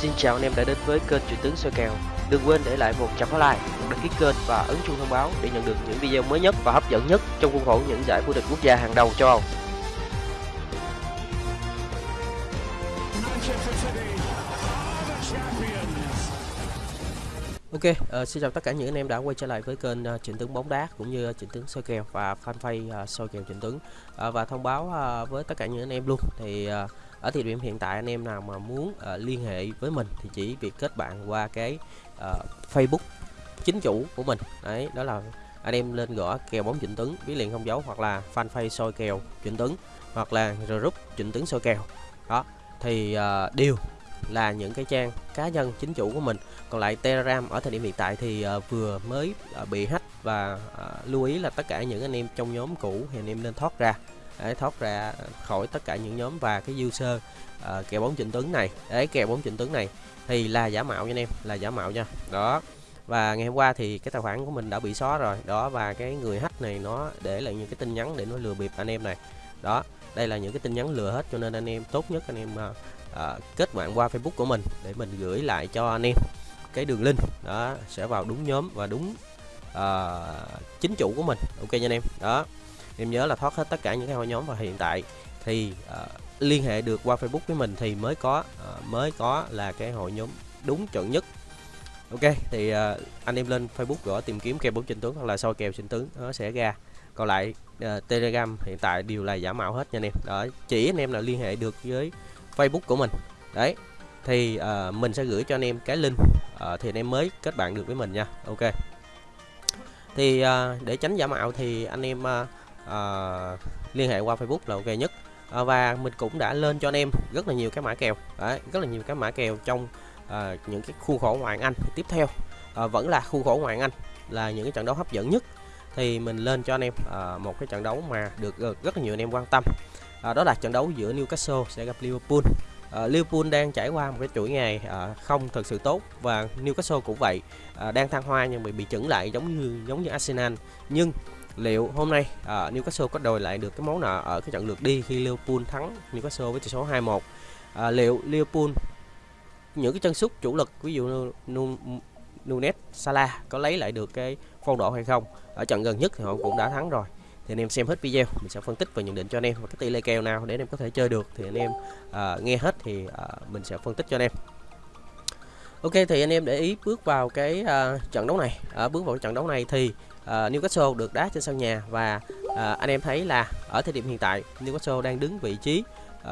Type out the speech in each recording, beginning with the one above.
Xin chào anh em đã đến với kênh Truyền tướng soi kèo. Đừng quên để lại một trăm like, một đăng ký kênh và ấn chuông thông báo để nhận được những video mới nhất và hấp dẫn nhất trong khuôn khổ những giải vô địch quốc gia hàng đầu châu Âu. Ok, uh, xin chào tất cả những anh em đã quay trở lại với kênh uh, Trịnh Tướng bóng đá cũng như uh, Trịnh Tướng soi kèo và fanpage uh, soi kèo Trịnh Tướng. Uh, và thông báo uh, với tất cả những anh em luôn. Thì uh, ở thời điểm hiện tại anh em nào mà muốn uh, liên hệ với mình thì chỉ việc kết bạn qua cái uh, Facebook chính chủ của mình. Đấy đó là anh em lên gõ kèo bóng Trịnh Tướng bí liền không dấu hoặc là fanpage soi kèo Trịnh Tướng hoặc là group Trịnh Tướng soi kèo. Đó thì uh, đều là những cái trang cá nhân chính chủ của mình còn lại Telegram ở thời điểm hiện tại thì ờ, vừa mới ờ, bị hack và ờ, lưu ý là tất cả những anh em trong nhóm cũ thì anh em nên thoát ra. Để thoát ra khỏi tất cả những nhóm và cái user ờ, kèo bóng trịnh tướng này. Đấy kèo bóng trịnh tướng này thì là giả mạo nha anh em là giả mạo nha. Đó. Và ngày hôm qua thì cái tài khoản của mình đã bị xóa rồi. Đó và cái người hack này nó để lại những cái tin nhắn để nó lừa bịp anh em này. Đó đây là những cái tin nhắn lừa hết cho nên anh em tốt nhất anh em uh, kết bạn qua Facebook của mình để mình gửi lại cho anh em cái đường link đó sẽ vào đúng nhóm và đúng uh, chính chủ của mình. Ok nha anh em. Đó em nhớ là thoát hết tất cả những cái hội nhóm và hiện tại. Thì uh, liên hệ được qua Facebook với mình thì mới có uh, mới có là cái hội nhóm đúng chuẩn nhất. Ok thì uh, anh em lên Facebook gõ tìm kiếm kèo bóng trình tướng hoặc là soi kèo trình tướng nó sẽ ra. Còn lại uh, Telegram hiện tại đều là giả mạo hết nha anh em. Đó chỉ anh em là liên hệ được với Facebook của mình. Đấy thì uh, mình sẽ gửi cho anh em cái link Ờ, thì anh em mới kết bạn được với mình nha. Ok. Thì ờ, để tránh giả mạo thì anh em ờ, ờ, liên hệ qua Facebook là ok nhất. Ờ, và mình cũng đã lên cho anh em rất là nhiều cái mã kèo. Đấy rất là nhiều cái mã kèo trong ờ, những cái khu khổ ngoại Anh tiếp theo. Ờ, vẫn là khu khổ ngoại Anh là những cái trận đấu hấp dẫn nhất. Thì mình lên cho anh em ờ, một cái trận đấu mà được ờ, rất là nhiều anh em quan tâm. Ờ, đó là trận đấu giữa Newcastle sẽ gặp Liverpool. Ờ, Liverpool đang trải qua một cái chuỗi ngày ờ, không thực sự tốt và Newcastle cũng vậy. Ờ, đang thăng hoa nhưng bị bị chững lại giống như giống như Arsenal. Nhưng liệu hôm nay Newcastle có đòi lại được cái món nợ ở cái trận lượt đi khi Liverpool thắng Newcastle với tỷ số 2-1 liệu Liverpool, những cái chân sút chủ lực ví dụ như Nunes, Salah có lấy lại được cái phong độ hay không? Ở trận gần nhất thì họ cũng đã thắng rồi thì anh em xem hết video mình sẽ phân tích và nhận định cho anh em và cái tỷ lệ kèo nào để anh em có thể chơi được. Thì anh em uh, nghe hết thì uh, mình sẽ phân tích cho anh em. Ok thì anh em để ý bước vào cái uh, trận đấu này. À, bước vào cái trận đấu này thì uh, Newcastle được đá trên sân nhà và uh, anh em thấy là ở thời điểm hiện tại Newcastle đang đứng vị trí uh,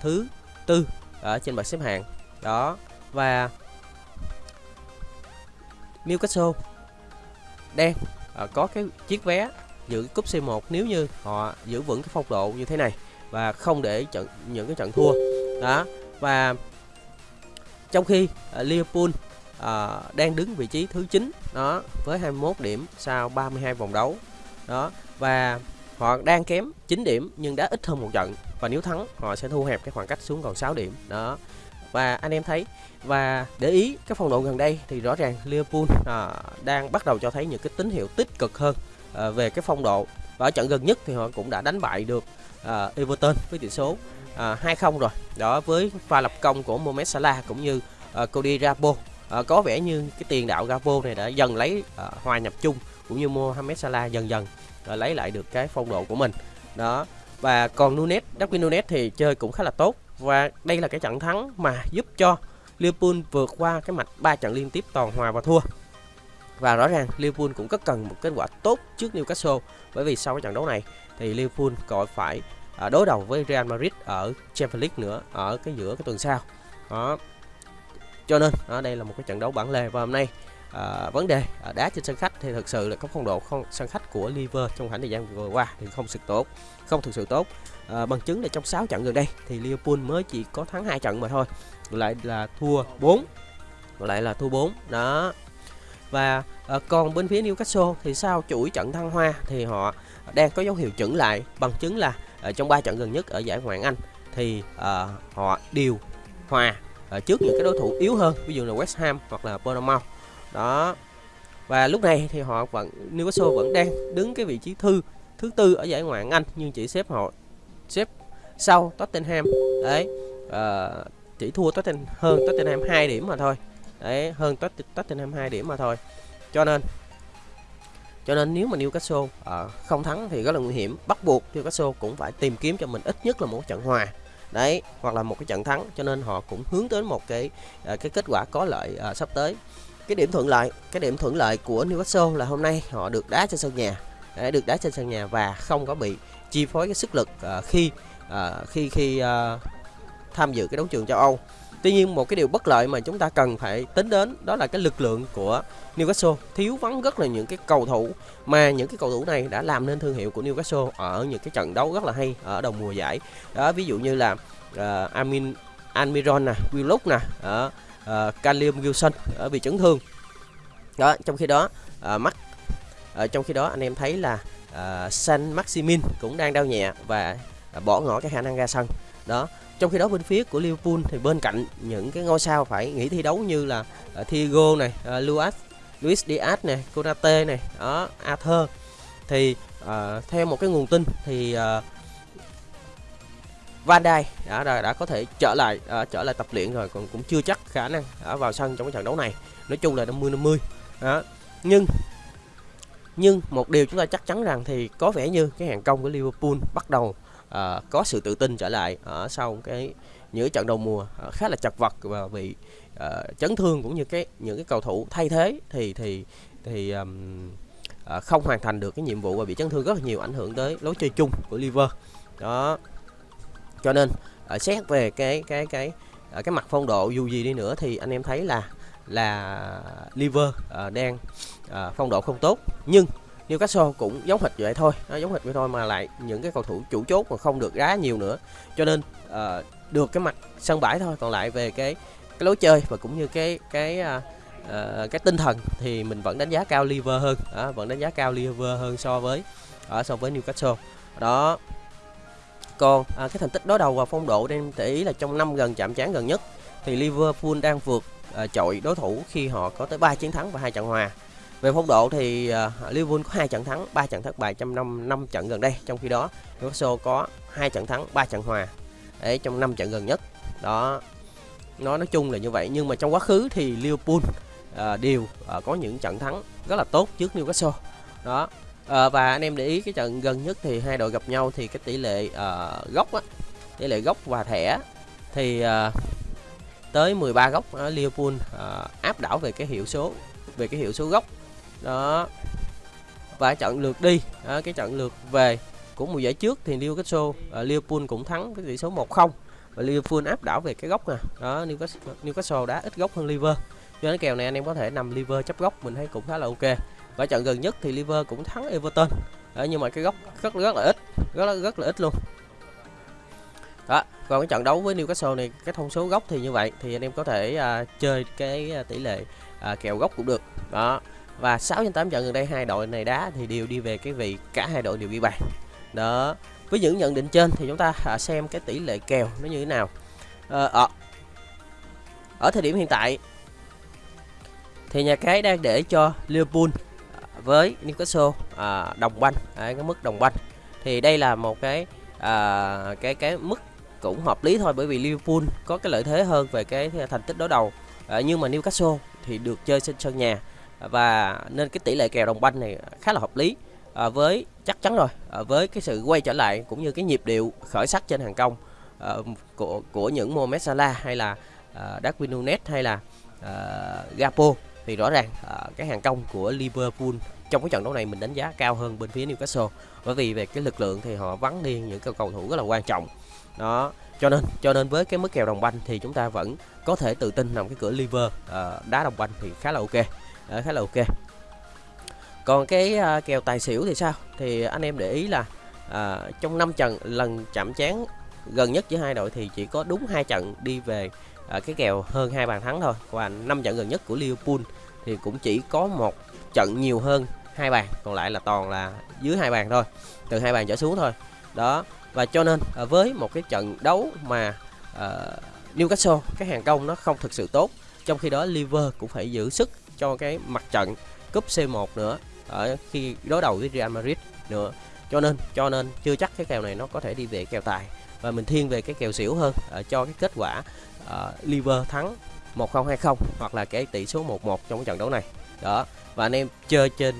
thứ tư ở trên bảng xếp hạng. Đó và Newcastle đang uh, có cái chiếc vé giữ cúp C1 nếu như họ giữ vững cái phong độ như thế này và không để trận những cái trận thua. Đó và trong khi uh, Liverpool uh, đang đứng vị trí thứ 9 đó với 21 điểm sau 32 vòng đấu. Đó và họ đang kém 9 điểm nhưng đã ít hơn một trận và nếu thắng họ sẽ thu hẹp cái khoảng cách xuống còn 6 điểm. Đó và anh em thấy và để ý cái phong độ gần đây thì rõ ràng Liverpool à, đang bắt đầu cho thấy những cái tín hiệu tích cực hơn à, về cái phong độ. Và ở trận gần nhất thì họ cũng đã đánh bại được à, Everton với tỷ số à, 2-0 rồi. Đó với pha lập công của Mohamed Salah cũng như à, Cody Rabo. À, có vẻ như cái tiền đạo Rabo này đã dần lấy à, hòa nhập chung cũng như Mohamed Salah dần dần à, lấy lại được cái phong độ của mình. Đó và còn Nunes Darwin Nunes thì chơi cũng khá là tốt. Và đây là cái trận thắng mà giúp cho Liverpool vượt qua cái mạch 3 trận liên tiếp toàn hòa và thua và rõ ràng Liverpool cũng rất cần một kết quả tốt trước Newcastle. Bởi vì sau cái trận đấu này thì Liverpool còn phải à, đối đầu với Real Madrid ở Champions League nữa ở cái giữa cái tuần sau. Đó. Cho nên ở đây là một cái trận đấu bản lề và hôm nay à, vấn đề à, đá trên sân khách thì thực sự là có phong độ không sân khách của Liverpool trong khoảng thời gian vừa qua thì không thực tốt không thực sự tốt. À, bằng chứng là trong 6 trận gần đây thì Liverpool mới chỉ có thắng hai trận mà thôi. Lại là thua 4 lại là thua 4 đó và ờ, à, còn bên phía Newcastle thì sau chuỗi trận thăng hoa thì họ đang có dấu hiệu chững lại bằng chứng là ở trong 3 trận gần nhất ở giải Ngoại hạng Anh thì à, họ đều hòa ở trước những cái đối thủ yếu hơn ví dụ là West Ham hoặc là Bournemouth. Đó. Và lúc này thì họ vẫn Newcastle vẫn đang đứng cái vị trí thư thứ tư ở giải Ngoại hạng Anh nhưng chỉ xếp họ xếp sau Tottenham. Đấy à, chỉ thua Tottenham hơn Tottenham 2 điểm mà thôi đấy hơn Tottenham 2 điểm mà thôi. Cho nên cho nên nếu mà Newcastle uh, không thắng thì rất là nguy hiểm. Bắt buộc Newcastle cũng phải tìm kiếm cho mình ít nhất là một trận hòa. Đấy hoặc là một cái trận thắng. Cho nên họ cũng hướng tới một cái uh, cái kết quả có lợi uh, sắp tới. Cái điểm thuận lợi cái điểm thuận lợi của Newcastle là hôm nay họ được đá trên sân nhà. Đấy, được đá trên sân nhà và không có bị chi phối cái sức lực uh, khi uh, khi khi uh, tham dự cái đấu trường châu Âu. Tuy nhiên một cái điều bất lợi mà chúng ta cần phải tính đến đó là cái lực lượng của Newcastle thiếu vắng rất là những cái cầu thủ mà những cái cầu thủ này đã làm nên thương hiệu của Newcastle ở những cái trận đấu rất là hay ở đầu mùa giải. Đó ví dụ như là uh, Amin Almiron nè, Willock nè, ở uh, Callum Wilson ở vì chấn thương. Đó, trong khi đó uh, mắt uh, trong khi đó anh em thấy là uh, San Maximin cũng đang đau nhẹ và uh, bỏ ngỏ cái khả năng ra sân. Đó, trong khi đó bên phía của Liverpool thì bên cạnh những cái ngôi sao phải nghỉ thi đấu như là uh, Thiago này, uh, Luis Luis Diaz này, Konate này, đó, Arthur thì uh, theo một cái nguồn tin thì uh, Van Dijk đã, đã đã có thể trở lại uh, trở lại tập luyện rồi còn cũng chưa chắc khả năng uh, vào sân trong cái trận đấu này. Nói chung là 50 50. Đó. Nhưng nhưng một điều chúng ta chắc chắn rằng thì có vẻ như cái hàng công của Liverpool bắt đầu à, có sự tự tin trở lại ở sau cái những trận đầu mùa à, khá là chật vật và bị à, chấn thương cũng như cái những cái cầu thủ thay thế thì thì thì um, à, không hoàn thành được cái nhiệm vụ và bị chấn thương rất là nhiều ảnh hưởng tới lối chơi chung của Liver. Đó. Cho nên à, xét về cái cái cái cái mặt phong độ dù gì đi nữa thì anh em thấy là là Liver uh, đang uh, phong độ không tốt. Nhưng Newcastle cũng giống hệt vậy thôi. Nó giống hệt vậy thôi mà lại những cái cầu thủ chủ chốt mà không được đá nhiều nữa. Cho nên uh, được cái mặt sân bãi thôi. Còn lại về cái cái lối chơi và cũng như cái cái uh, uh, cái tinh thần thì mình vẫn đánh giá cao Liver hơn. Uh, vẫn đánh giá cao Liver hơn so với ở uh, so với Newcastle đó. Còn à, cái thành tích đối đầu và phong độ đem để ý là trong năm gần chạm trán gần nhất thì Liverpool đang vượt à, chọi đối thủ khi họ có tới 3 chiến thắng và hai trận hòa về phong độ thì uh, Liverpool có hai trận thắng, 3 trận thất bại trong năm năm trận gần đây, trong khi đó Newcastle có hai trận thắng, 3 trận hòa. Đấy trong năm trận gần nhất. Đó. Nó nói chung là như vậy nhưng mà trong quá khứ thì Liverpool uh, đều uh, có những trận thắng rất là tốt trước Newcastle. Đó. Uh, và anh em để ý cái trận gần nhất thì hai đội gặp nhau thì cái tỷ lệ uh, góc á, tỷ lệ góc và thẻ thì uh, tới 13 góc uh, Liverpool uh, áp đảo về cái hiệu số về cái hiệu số góc đó. Và trận lượt đi đó, cái trận lượt về của mùa giải trước thì Newcastle uh, Liverpool cũng thắng với tỷ số 1-0 và Liverpool áp đảo về cái góc nè đó Newcastle, Newcastle đã ít góc hơn Liver cho nên kèo này anh em có thể nằm Liver chấp góc mình thấy cũng khá là ok. Và trận gần nhất thì Liver cũng thắng Everton. Đó, nhưng mà cái góc rất rất là ít rất là, rất là ít luôn. Đó còn cái trận đấu với Newcastle này cái thông số góc thì như vậy thì anh em có thể uh, chơi cái uh, tỷ lệ uh, kèo góc cũng được. Đó và 6 trên 8 trận gần đây hai đội này đá thì đều đi về cái vị cả hai đội đều ghi bàn. Đó với những nhận định trên thì chúng ta à, xem cái tỷ lệ kèo nó như thế nào. Ờ, ở, ở thời điểm hiện tại thì nhà cái đang để cho Liverpool à, với Newcastle à, đồng banh à, cái mức đồng banh. Thì đây là một cái à, cái cái mức cũng hợp lý thôi bởi vì Liverpool có cái lợi thế hơn về cái thành tích đối đầu. À, nhưng mà Newcastle thì được chơi trên sân nhà và nên cái tỷ lệ kèo đồng banh này khá là hợp lý à, với chắc chắn rồi à, với cái sự quay trở lại cũng như cái nhịp điệu khởi sắc trên hàng công à, của của những Mohamed Salah hay là à, Darwin Nunes hay là à, Gapo. Thì rõ ràng à, cái hàng công của Liverpool trong cái trận đấu này mình đánh giá cao hơn bên phía Newcastle. Bởi vì về cái lực lượng thì họ vắng đi những cầu cầu thủ rất là quan trọng. Đó cho nên cho nên với cái mức kèo đồng banh thì chúng ta vẫn có thể tự tin nằm cái cửa liver uh, đá đồng banh thì khá là ok đó, khá là ok. Còn cái à, kèo tài xỉu thì sao? Thì anh em để ý là à, trong 5 trận lần chạm chán gần nhất giữa hai đội thì chỉ có đúng hai trận đi về à, cái kèo hơn hai bàn thắng thôi. Và năm trận gần nhất của Liverpool thì cũng chỉ có một trận nhiều hơn hai bàn còn lại là toàn là dưới hai bàn thôi từ hai bàn trở xuống thôi. Đó và cho nên à, với một cái trận đấu mà à, Newcastle cái hàng công nó không thực sự tốt trong khi đó Liver cũng phải giữ sức cho cái mặt trận cúp C1 nữa ở khi đối đầu với Real Madrid nữa. Cho nên cho nên chưa chắc cái kèo này nó có thể đi về kèo tài. Và mình thiên về cái kèo xỉu hơn uh, cho cái kết quả uh, liver thắng 1020 hoặc là cái tỷ số 11 trong cái trận đấu này. Đó. Và anh em chơi trên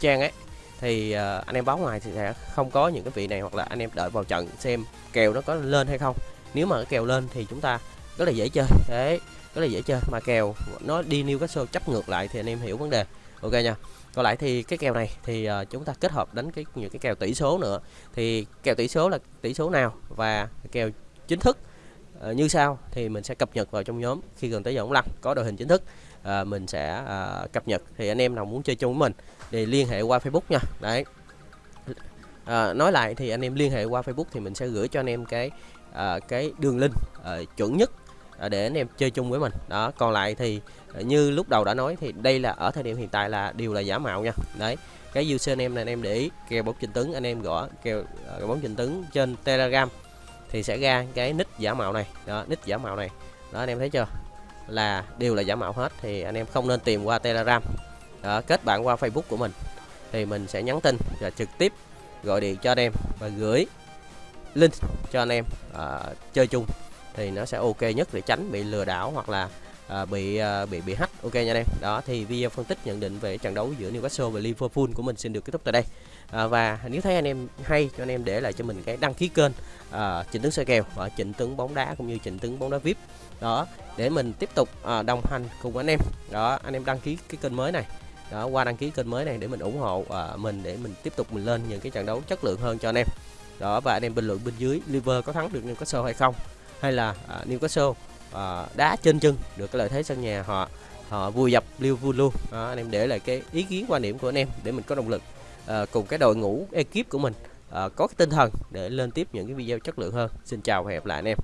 trang ấy thì uh, anh em báo ngoài thì sẽ không có những cái vị này hoặc là anh em đợi vào trận xem kèo nó có lên hay không. Nếu mà cái kèo lên thì chúng ta rất là dễ chơi. Đấy rất là dễ chơi mà kèo nó đi Newcastle chấp ngược lại thì anh em hiểu vấn đề. Ok nha. Còn lại thì cái kèo này thì uh, chúng ta kết hợp đánh cái những cái kèo tỷ số nữa. Thì kèo tỷ số là tỷ số nào và kèo chính thức uh, như sau thì mình sẽ cập nhật vào trong nhóm khi gần tới giờ ống lăn. Có đội hình chính thức uh, mình sẽ uh, cập nhật. Thì anh em nào muốn chơi chung với mình thì liên hệ qua Facebook nha. Đấy. À, nói lại thì anh em liên hệ qua Facebook thì mình sẽ gửi cho anh em cái à, cái đường link à, chuẩn nhất À, để anh em chơi chung với mình. Đó còn lại thì à, như lúc đầu đã nói thì đây là ở thời điểm hiện tại là đều là giả mạo nha. Đấy cái username này anh em để ý kèo bóng trình tướng anh em gõ kèo à, bóng trình tướng trên telegram thì sẽ ra cái nick giả mạo này. Đó nick giả mạo này. Đó anh em thấy chưa? Là đều là giả mạo hết thì anh em không nên tìm qua telegram. Đó, kết bạn qua facebook của mình thì mình sẽ nhắn tin và trực tiếp gọi điện cho anh em và gửi link cho anh em uh, chơi chung thì nó sẽ ok nhất để tránh bị lừa đảo hoặc là à, bị à, bị bị hack. Ok nha anh em đó thì video phân tích nhận định về trận đấu giữa Newcastle và Liverpool của mình xin được kết thúc tại đây. À, và nếu thấy anh em hay cho anh em để lại cho mình cái đăng ký kênh à, chỉnh Tướng soi kèo và chỉnh Tướng bóng đá cũng như chỉnh Tướng bóng đá VIP đó để mình tiếp tục à, đồng hành cùng anh em. Đó anh em đăng ký cái kênh mới này. Đó qua đăng ký kênh mới này để mình ủng hộ à, mình để mình tiếp tục mình lên những cái trận đấu chất lượng hơn cho anh em. Đó và anh em bình luận bên dưới Liver có thắng được Newcastle hay không? Hay là à, Newcastle à, đá trên chân được cái lợi thế sân nhà họ họ vui dập Liverpool luôn. À, anh em để lại cái ý kiến quan điểm của anh em để mình có động lực à, cùng cái đội ngũ ekip của mình à, có cái tinh thần để lên tiếp những cái video chất lượng hơn. Xin chào và hẹn gặp lại anh em.